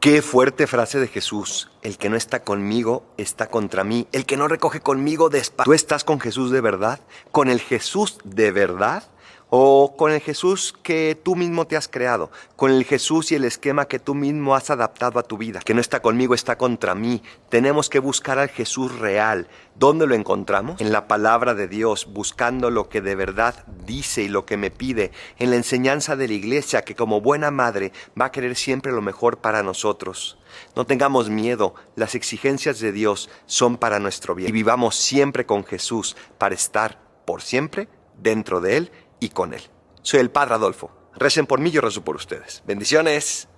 Qué fuerte frase de Jesús. El que no está conmigo está contra mí. El que no recoge conmigo despa. ¿Tú estás con Jesús de verdad? ¿Con el Jesús de verdad? ¿O con el Jesús que tú mismo te has creado? ¿Con el Jesús y el esquema que tú mismo has adaptado a tu vida? Que no está conmigo, está contra mí. Tenemos que buscar al Jesús real. ¿Dónde lo encontramos? En la palabra de Dios, buscando lo que de verdad dice y lo que me pide. En la enseñanza de la iglesia, que como buena madre va a querer siempre lo mejor para nosotros. No tengamos miedo, las exigencias de Dios son para nuestro bien. Y vivamos siempre con Jesús para estar por siempre dentro de Él y con Él. Soy el Padre Adolfo. Recen por mí, yo rezo por ustedes. Bendiciones.